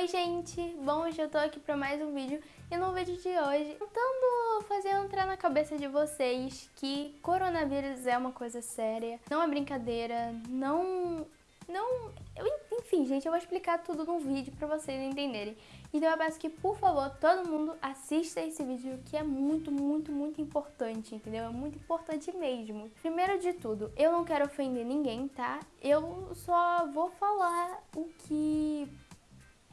Oi gente, bom, hoje eu tô aqui pra mais um vídeo e no vídeo de hoje tentando fazer entrar na cabeça de vocês que coronavírus é uma coisa séria, não é brincadeira, não... não... enfim gente, eu vou explicar tudo no vídeo pra vocês entenderem. Então eu peço que, por favor, todo mundo assista esse vídeo que é muito, muito, muito importante, entendeu? É muito importante mesmo. Primeiro de tudo, eu não quero ofender ninguém, tá? Eu só vou falar o que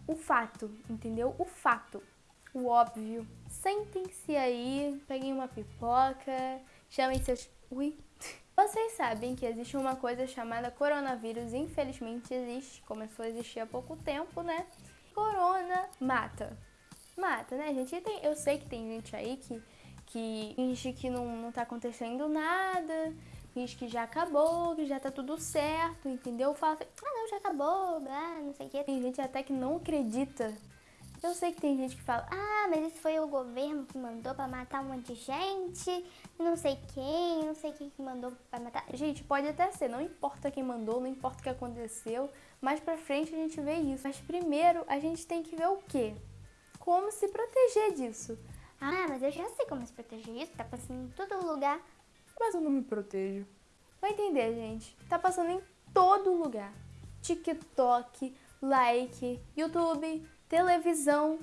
o fato, entendeu? O fato, o óbvio. Sentem-se aí, peguem uma pipoca, chamem seus... Ui! Vocês sabem que existe uma coisa chamada coronavírus, infelizmente existe, começou a existir há pouco tempo, né? Corona mata. Mata, né, gente? Tem, eu sei que tem gente aí que, que finge que não, não tá acontecendo nada, finge que já acabou, que já tá tudo certo, entendeu? Fala assim, ah não, já acabou, não sei o que. Tem gente até que não acredita. Eu sei que tem gente que fala, ah, mas isso foi o governo que mandou pra matar um monte de gente, não sei quem, não sei quem que mandou pra matar. Gente, pode até ser, não importa quem mandou, não importa o que aconteceu, mais pra frente a gente vê isso. Mas primeiro a gente tem que ver o quê? Como se proteger disso. Ah, mas eu já sei como se proteger isso, tá passando em todo lugar mas eu não me protejo. Vai entender, gente. Tá passando em todo lugar. TikTok, like, YouTube, televisão,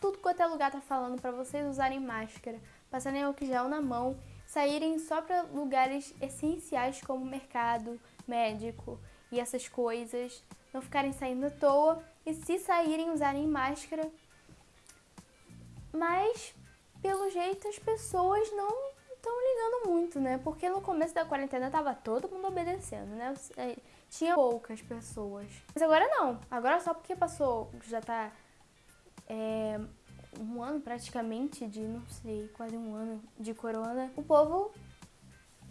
tudo quanto é lugar tá falando para vocês usarem máscara, passarem álcool gel na mão, saírem só para lugares essenciais como mercado, médico e essas coisas, não ficarem saindo à toa e se saírem usarem máscara. Mas, pelo jeito, as pessoas não estão ligando muito, né? Porque no começo da quarentena tava todo mundo obedecendo, né? É, tinha poucas pessoas. Mas agora não. Agora só porque passou, já tá é, um ano praticamente de, não sei, quase um ano de corona, o povo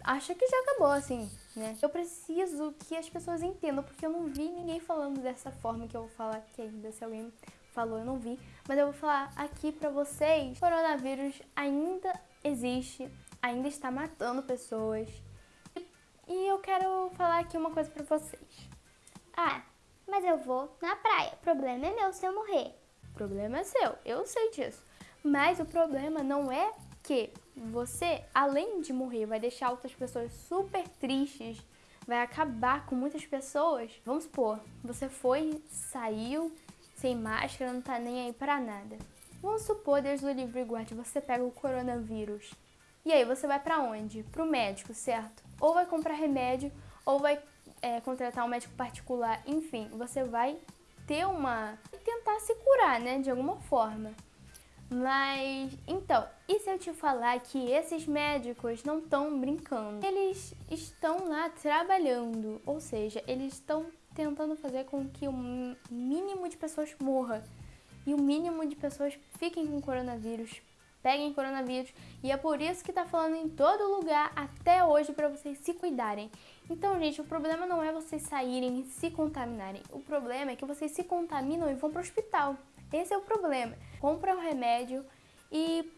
acha que já acabou, assim, né? Eu preciso que as pessoas entendam, porque eu não vi ninguém falando dessa forma que eu vou falar aqui ainda, se alguém falou, eu não vi. Mas eu vou falar aqui pra vocês, coronavírus ainda existe, ainda está matando pessoas. E eu quero falar aqui uma coisa pra vocês. Ah, mas eu vou na praia. O problema é meu se eu morrer. O problema é seu, eu sei disso. Mas o problema não é que você, além de morrer, vai deixar outras pessoas super tristes, vai acabar com muitas pessoas. Vamos supor, você foi, saiu sem máscara, não tá nem aí pra nada. Vamos supor, Deus do livre e guarde, você pega o coronavírus. E aí você vai para onde? Para o médico, certo? Ou vai comprar remédio, ou vai é, contratar um médico particular, enfim, você vai ter uma... tentar se curar, né, de alguma forma. Mas, então, e se eu te falar que esses médicos não estão brincando? Eles estão lá trabalhando, ou seja, eles estão tentando fazer com que o mínimo de pessoas morra e o mínimo de pessoas fiquem com coronavírus peguem coronavírus e é por isso que tá falando em todo lugar até hoje para vocês se cuidarem. Então, gente, o problema não é vocês saírem e se contaminarem. O problema é que vocês se contaminam e vão para o hospital. Esse é o problema. Compram remédio e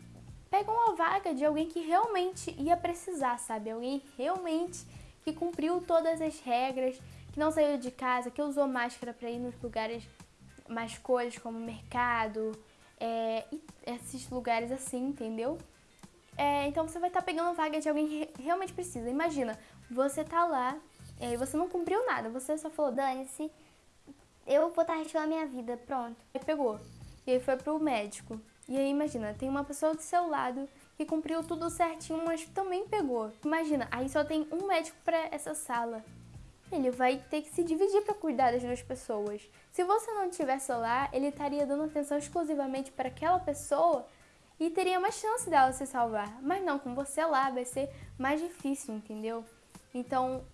pegam uma vaga de alguém que realmente ia precisar, sabe? Alguém realmente que cumpriu todas as regras, que não saiu de casa, que usou máscara para ir nos lugares mais coisas como mercado, é, esses lugares assim, entendeu? É, então você vai estar tá pegando vaga de alguém que realmente precisa. Imagina, você tá lá e você não cumpriu nada, você só falou, dane-se, eu vou estar tá a minha vida, pronto. Aí pegou, e aí foi pro médico. E aí imagina, tem uma pessoa do seu lado que cumpriu tudo certinho, mas também pegou. Imagina, aí só tem um médico para essa sala ele vai ter que se dividir para cuidar das duas pessoas. Se você não tivesse lá, ele estaria dando atenção exclusivamente para aquela pessoa e teria mais chance dela se salvar. Mas não, com você lá vai ser mais difícil, entendeu? Então,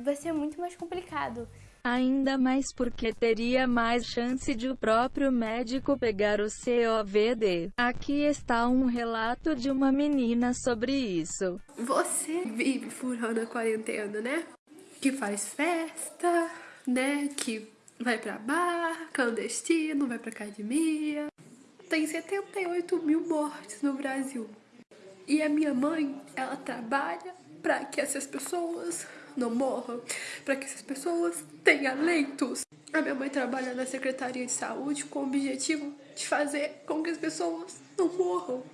vai ser muito mais complicado. Ainda mais porque teria mais chance de o próprio médico pegar o COVD. Aqui está um relato de uma menina sobre isso. Você vive furando a quarentena, né? Que faz festa, né? Que vai pra bar, clandestino, vai pra academia. Tem 78 mil mortes no Brasil. E a minha mãe, ela trabalha para que essas pessoas não morram, para que essas pessoas tenham leitos. A minha mãe trabalha na Secretaria de Saúde com o objetivo de fazer com que as pessoas não morram.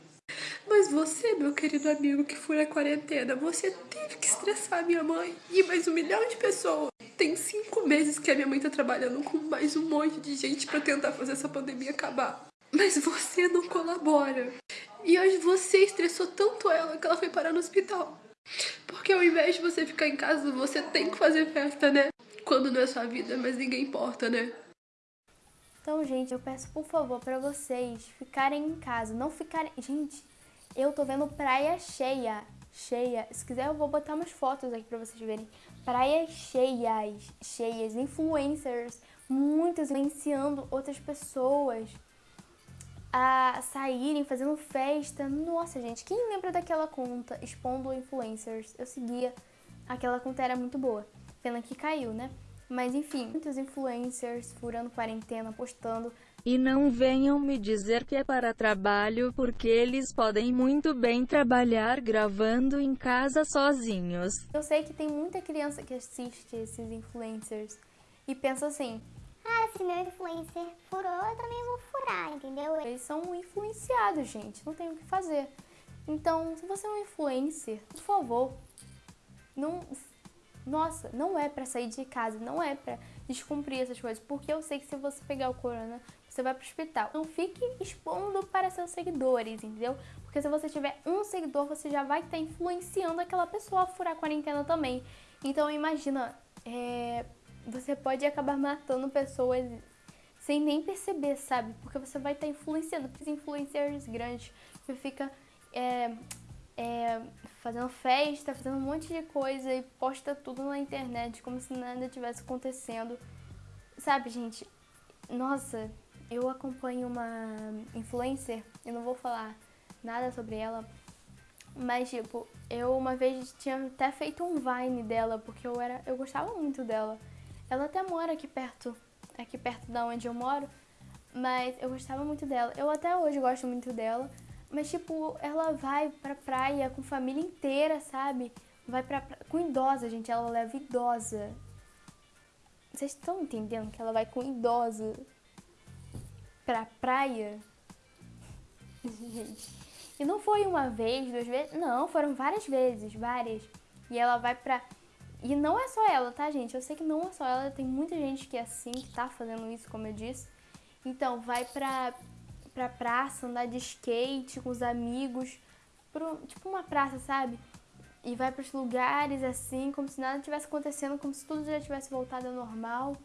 Mas você, meu querido amigo que foi a quarentena, você teve que estressar minha mãe e mais um milhão de pessoas. Tem cinco meses que a minha mãe tá trabalhando com mais um monte de gente para tentar fazer essa pandemia acabar. Mas você não colabora. E hoje você estressou tanto ela que ela foi parar no hospital. Porque ao invés de você ficar em casa, você tem que fazer festa, né? Quando não é sua vida, mas ninguém importa, né? Então, gente, eu peço por favor para vocês ficarem em casa, não ficarem. Gente, eu tô vendo praia cheia, cheia. Se quiser, eu vou botar umas fotos aqui para vocês verem. Praias cheias, cheias, influencers, muitos influenciando outras pessoas a saírem fazendo festa. Nossa, gente, quem lembra daquela conta expondo influencers? Eu seguia, aquela conta era muito boa. Pena que caiu, né? Mas enfim, muitos influencers furando quarentena, postando. E não venham me dizer que é para trabalho, porque eles podem muito bem trabalhar gravando em casa sozinhos. Eu sei que tem muita criança que assiste esses influencers e pensa assim: ah, se meu influencer furou, eu também vou furar, entendeu? Eles são influenciados, gente, não tem o que fazer. Então, se você é um influencer, por favor, não nossa, não é para sair de casa, não é para descumprir essas coisas, porque eu sei que se você pegar o corona, você vai pro hospital. Não fique expondo para seus seguidores, entendeu? Porque se você tiver um seguidor, você já vai estar influenciando aquela pessoa a furar a quarentena também. Então imagina, é, você pode acabar matando pessoas sem nem perceber, sabe? Porque você vai estar influenciando. Os influencers grandes que fica é, é, fazendo festa, fazendo um monte de coisa e posta tudo na internet como se nada tivesse acontecendo. Sabe, gente? Nossa, eu acompanho uma influencer, eu não vou falar nada sobre ela, mas tipo, eu uma vez tinha até feito um Vine dela, porque eu era, eu gostava muito dela. Ela até mora aqui perto, aqui perto da onde eu moro, mas eu gostava muito dela. Eu até hoje gosto muito dela, mas tipo, ela vai pra praia com família inteira, sabe? Vai pra, pra com idosa, gente, ela leva idosa. Vocês estão entendendo que ela vai com idosa pra praia? gente. E não foi uma vez, duas vezes, não, foram várias vezes, várias. E ela vai pra e não é só ela, tá, gente? Eu sei que não é só ela, tem muita gente que é assim, que tá fazendo isso, como eu disse. Então, vai pra, pra praça, andar de skate com os amigos, pro, tipo uma praça, sabe? E vai pros lugares assim, como se nada tivesse acontecendo, como se tudo já tivesse voltado ao normal.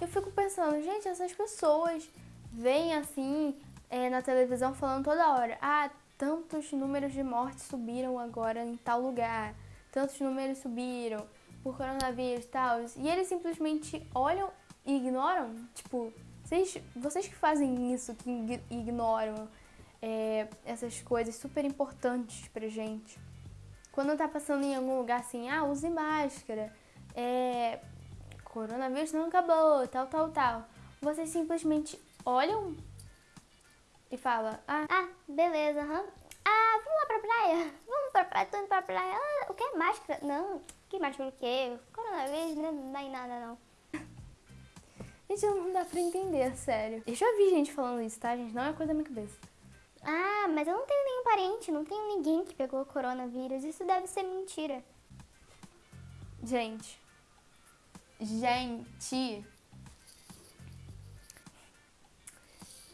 Eu fico pensando, gente, essas pessoas vêm assim é, na televisão falando toda hora: ah, tantos números de mortes subiram agora em tal lugar tantos números subiram por coronavírus e tal. E eles simplesmente olham e ignoram. Tipo, vocês, vocês que fazem isso, que ignoram é, essas coisas super importantes pra gente. Quando tá passando em algum lugar assim, ah, use máscara, é, coronavírus não acabou, tal, tal, tal. Vocês simplesmente olham e falam, ah, ah beleza, aham. Ah, vamos lá pra praia? Vamos pra praia, tô indo pra praia. Ah, o que? Máscara? Não, que máscara o quê? Coronavírus não dá em nada, não. Gente, não dá pra entender, sério. Eu já vi gente falando isso, tá, gente? Não é coisa da minha cabeça. Ah, mas eu não tenho nenhum parente, não tenho ninguém que pegou coronavírus. Isso deve ser mentira. Gente. Gente.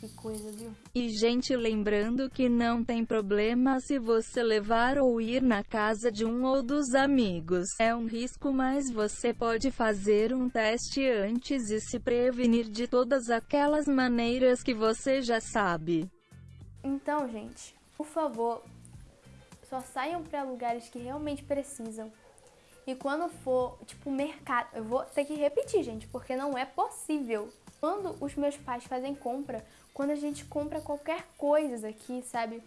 Que coisa, viu? E gente lembrando que não tem problema se você levar ou ir na casa de um ou dos amigos. É um risco mas você pode fazer um teste antes e se prevenir de todas aquelas maneiras que você já sabe. Então, gente, por favor, só saiam para lugares que realmente precisam. E quando for, tipo, mercado, eu vou ter que repetir, gente, porque não é possível. Quando os meus pais fazem compra, quando a gente compra qualquer coisa aqui, sabe,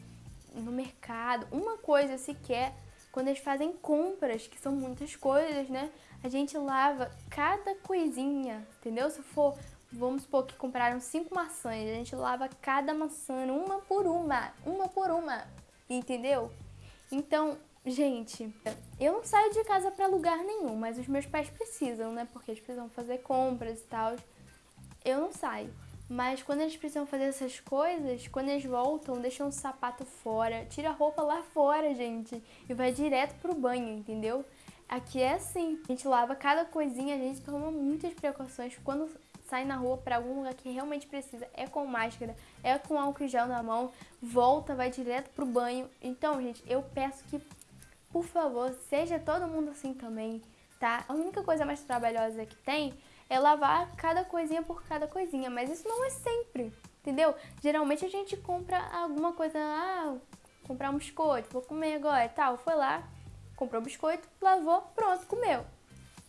no mercado, uma coisa sequer, quando eles fazem compras, que são muitas coisas, né? A gente lava cada coisinha, entendeu? Se for, vamos supor que compraram cinco maçãs, a gente lava cada maçã uma por uma, uma por uma, entendeu? Então, gente, eu não saio de casa para lugar nenhum, mas os meus pais precisam, né? Porque eles precisam fazer compras e tal. eu não saio. Mas quando eles precisam fazer essas coisas, quando eles voltam, deixam o sapato fora, tira a roupa lá fora, gente, e vai direto pro banho, entendeu? Aqui é assim, a gente lava cada coisinha, a gente toma muitas precauções. Quando sai na rua para algum lugar que realmente precisa, é com máscara, é com álcool gel na mão, volta, vai direto pro banho. Então, gente, eu peço que, por favor, seja todo mundo assim também, tá? A única coisa mais trabalhosa que tem é lavar cada coisinha por cada coisinha, mas isso não é sempre, entendeu? Geralmente a gente compra alguma coisa, ah, comprar um biscoito, vou comer agora e tal, foi lá, comprou o biscoito, lavou, pronto, comeu.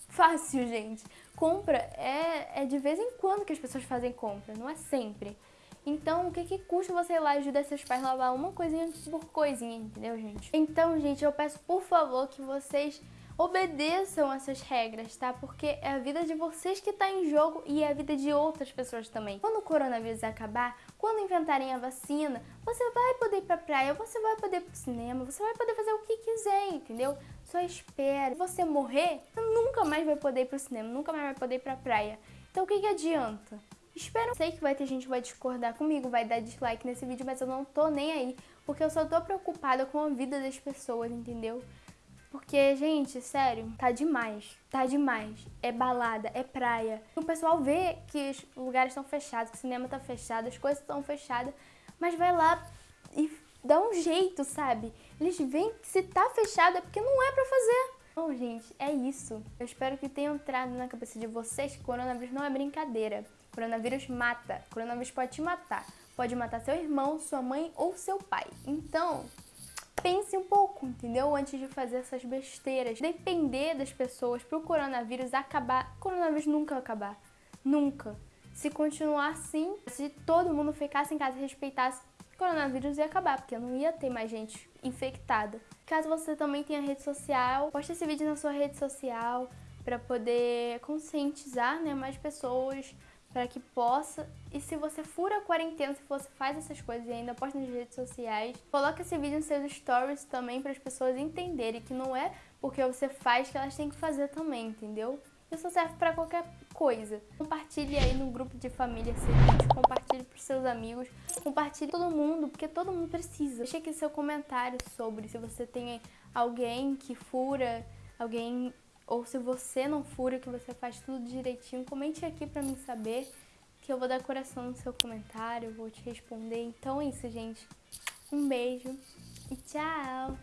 Fácil, gente. Compra é, é de vez em quando que as pessoas fazem compra, não é sempre. Então, o que, que custa você ir lá ajudar seus pais a lavar uma coisinha por coisinha, entendeu, gente? Então, gente, eu peço por favor que vocês obedeçam essas regras, tá? Porque é a vida de vocês que está em jogo e é a vida de outras pessoas também. Quando o coronavírus acabar, quando inventarem a vacina, você vai poder ir pra praia, você vai poder ir pro cinema, você vai poder fazer o que quiser, entendeu? Só espera. Se você morrer, você nunca mais vai poder ir pro cinema, nunca mais vai poder ir pra praia. Então o que, que adianta? Espero. Sei que vai ter gente que vai discordar comigo, vai dar dislike nesse vídeo, mas eu não tô nem aí, porque eu só tô preocupada com a vida das pessoas, entendeu? Porque, gente, sério, tá demais. Tá demais. É balada, é praia. O pessoal vê que os lugares estão fechados, que o cinema tá fechado, as coisas estão fechadas, mas vai lá e dá um jeito, sabe? Eles veem que se tá fechado é porque não é pra fazer. Bom, gente, é isso. Eu espero que tenha entrado na cabeça de vocês que coronavírus não é brincadeira. Coronavírus mata. Coronavírus pode te matar. Pode matar seu irmão, sua mãe ou seu pai. Então, pense um pouco, entendeu? Antes de fazer essas besteiras. Depender das pessoas para o coronavírus acabar. O coronavírus nunca vai acabar. Nunca. Se continuar assim, se todo mundo ficasse em casa e respeitasse, o coronavírus ia acabar, porque não ia ter mais gente infectada. Caso você também tenha rede social, poste esse vídeo na sua rede social para poder conscientizar né, mais pessoas para que possa. E se você fura a quarentena, se você faz essas coisas e ainda posta nas redes sociais, coloque esse vídeo nos seus stories também para as pessoas entenderem que não é porque você faz que elas têm que fazer também, entendeu? Isso serve para qualquer coisa. Compartilhe aí no grupo de família vídeo, compartilhe para seus amigos, compartilhe todo mundo, porque todo mundo precisa. Deixe aqui seu comentário sobre se você tem alguém que fura, alguém ou se você não fura, que você faz tudo direitinho, comente aqui pra mim saber, que eu vou dar coração no seu comentário, vou te responder. Então é isso, gente. Um beijo e tchau!